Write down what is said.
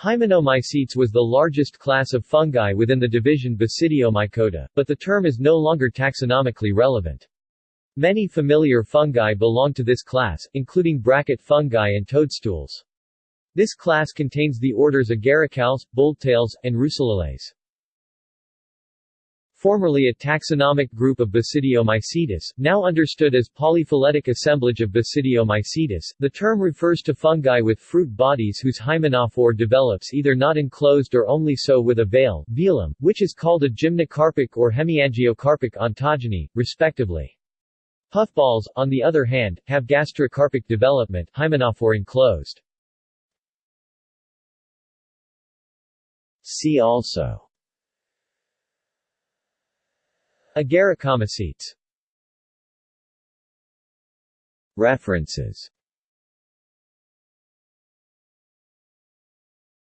Hymenomycetes was the largest class of fungi within the division Basidiomycota, but the term is no longer taxonomically relevant. Many familiar fungi belong to this class, including bracket fungi and toadstools. This class contains the orders Agaricales, Boletales, and Russulales. Formerly a taxonomic group of Basidiomycetes, now understood as polyphyletic assemblage of Basidiomycetes, the term refers to fungi with fruit bodies whose hymenophore develops either not enclosed or only so with a veil velum, which is called a gymnocarpic or hemiangiocarpic ontogeny, respectively. Puffballs, on the other hand, have gastrocarpic development hymenophore enclosed. See also Agaricomycetes References